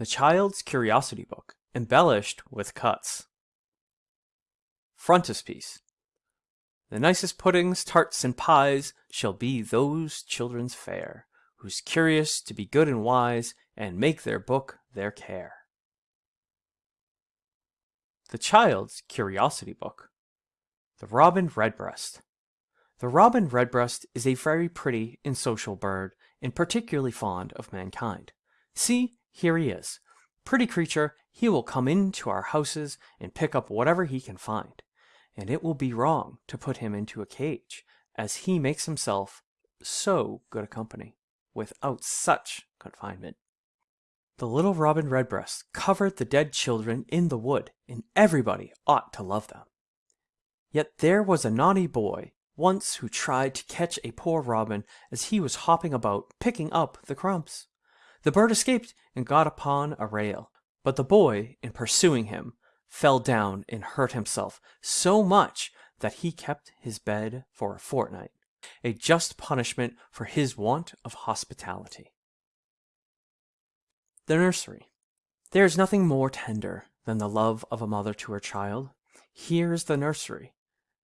The Child's Curiosity Book, embellished with cuts. Frontispiece. The nicest puddings, tarts, and pies shall be those children's fare, who's curious to be good and wise, and make their book their care. The Child's Curiosity Book. The Robin Redbreast. The robin redbreast is a very pretty and social bird, and particularly fond of mankind. See, here he is. Pretty creature, he will come into our houses and pick up whatever he can find, and it will be wrong to put him into a cage, as he makes himself so good a company, without such confinement. The little robin redbreast covered the dead children in the wood, and everybody ought to love them. Yet there was a naughty boy once who tried to catch a poor robin as he was hopping about picking up the crumbs. The bird escaped and got upon a rail, but the boy, in pursuing him, fell down and hurt himself so much that he kept his bed for a fortnight, a just punishment for his want of hospitality. The nursery. There is nothing more tender than the love of a mother to her child. Here is the nursery,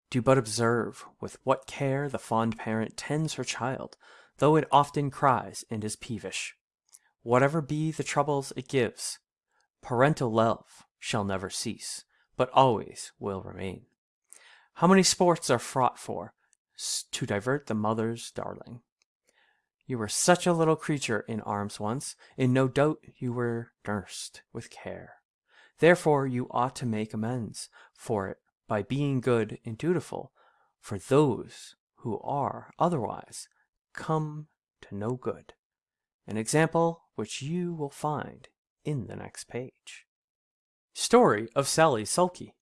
do but observe with what care the fond parent tends her child, though it often cries and is peevish. Whatever be the troubles it gives, parental love shall never cease, but always will remain. How many sports are fraught for, to divert the mother's darling. You were such a little creature in arms once, and no doubt you were nursed with care. Therefore you ought to make amends for it by being good and dutiful, for those who are otherwise come to no good. An example which you will find in the next page. Story of Sally Sulky.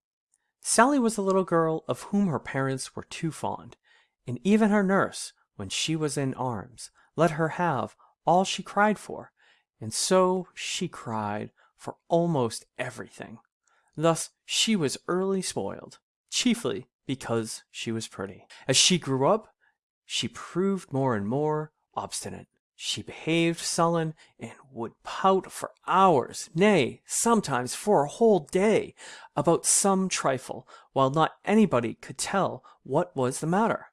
Sally was a little girl of whom her parents were too fond, and even her nurse, when she was in arms, let her have all she cried for, and so she cried for almost everything. Thus she was early spoiled, chiefly because she was pretty. As she grew up, she proved more and more obstinate. She behaved sullen and would pout for hours, nay, sometimes for a whole day, about some trifle, while not anybody could tell what was the matter.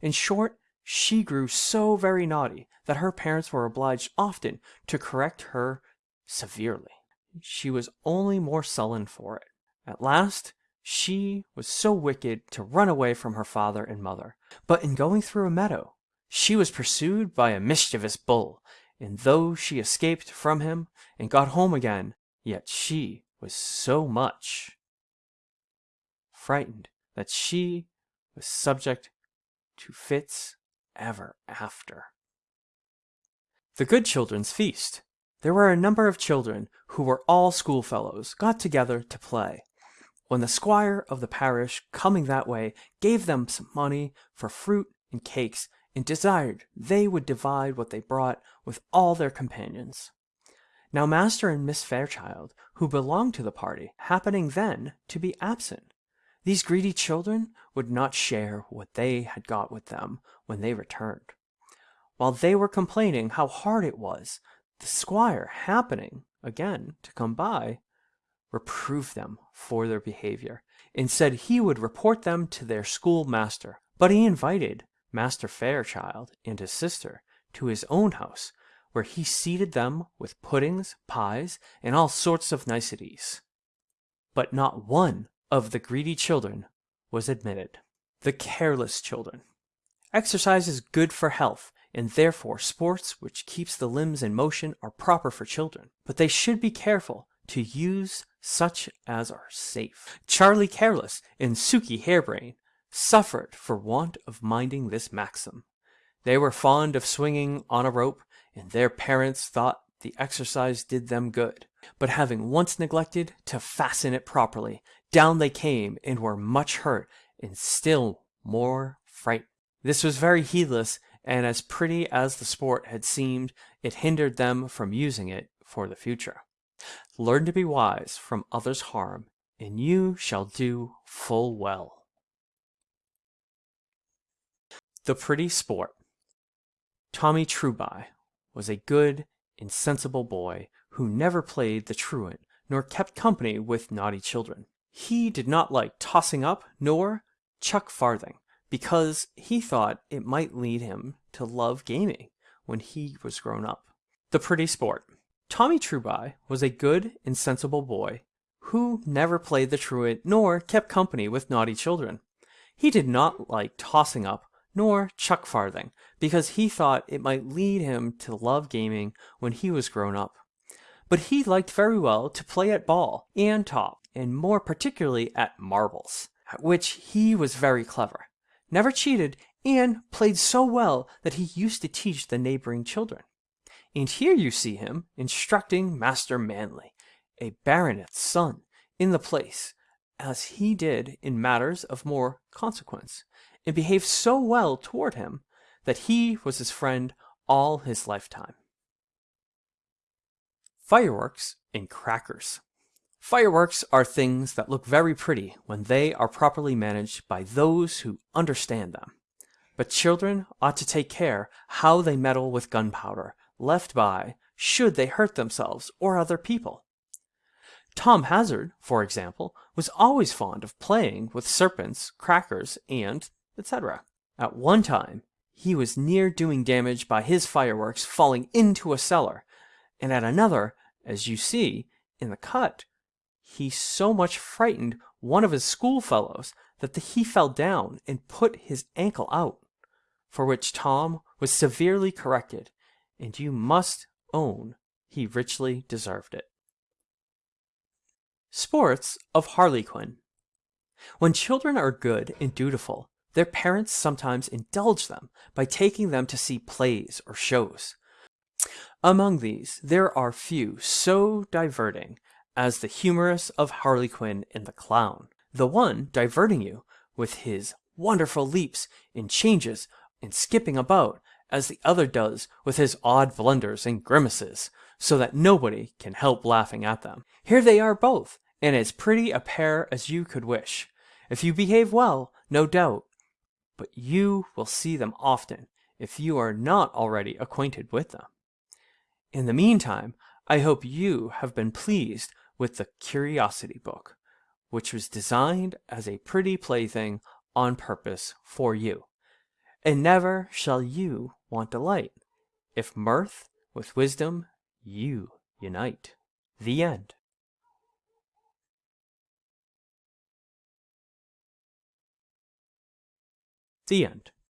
In short, she grew so very naughty that her parents were obliged often to correct her severely. She was only more sullen for it. At last, she was so wicked to run away from her father and mother. But in going through a meadow, she was pursued by a mischievous bull, and though she escaped from him and got home again, yet she was so much frightened that she was subject to fits ever after. The Good Children's Feast. There were a number of children who were all schoolfellows got together to play when the squire of the parish, coming that way, gave them some money for fruit and cakes, and desired they would divide what they brought with all their companions. Now Master and Miss Fairchild, who belonged to the party, happening then to be absent, these greedy children would not share what they had got with them when they returned. While they were complaining how hard it was, the squire happening again to come by, reproved them for their behavior, and said he would report them to their schoolmaster. But he invited Master Fairchild and his sister to his own house, where he seated them with puddings, pies, and all sorts of niceties. But not one of the greedy children was admitted. The careless children. Exercise is good for health, and therefore sports which keeps the limbs in motion are proper for children. But they should be careful to use such as are safe. Charlie Careless and Sukey Harebrain suffered for want of minding this maxim. They were fond of swinging on a rope, and their parents thought the exercise did them good. But having once neglected to fasten it properly, down they came and were much hurt and still more frightened. This was very heedless, and as pretty as the sport had seemed, it hindered them from using it for the future. Learn to be wise from others' harm, and you shall do full well. The Pretty Sport Tommy Trueby was a good, insensible boy who never played the truant, nor kept company with naughty children. He did not like tossing up, nor chuck farthing, because he thought it might lead him to love gaming when he was grown up. The pretty sport. Tommy Trueby was a good and sensible boy who never played the truant nor kept company with naughty children. He did not like tossing up nor chuck farthing, because he thought it might lead him to love gaming when he was grown up. But he liked very well to play at ball and top, and more particularly at marbles, at which he was very clever, never cheated, and played so well that he used to teach the neighboring children. And here you see him instructing Master Manly, a baronet's son, in the place, as he did in matters of more consequence, and behaved so well toward him that he was his friend all his lifetime. Fireworks and crackers. Fireworks are things that look very pretty when they are properly managed by those who understand them. But children ought to take care how they meddle with gunpowder left by should they hurt themselves or other people. Tom Hazard, for example, was always fond of playing with serpents, crackers, and etc. At one time, he was near doing damage by his fireworks falling into a cellar, and at another, as you see in the cut, he so much frightened one of his schoolfellows that he fell down and put his ankle out, for which Tom was severely corrected, and you must own he richly deserved it. Sports of Harlequin When children are good and dutiful, their parents sometimes indulge them by taking them to see plays or shows. Among these, there are few so diverting as the humorous of Harlequin and the Clown, the one diverting you with his wonderful leaps and changes and skipping about, as the other does with his odd blunders and grimaces, so that nobody can help laughing at them. Here they are both, and as pretty a pair as you could wish. If you behave well, no doubt, but you will see them often if you are not already acquainted with them. In the meantime, I hope you have been pleased with the Curiosity Book, which was designed as a pretty plaything on purpose for you. And never shall you want delight, if mirth with wisdom you unite. The End. The End.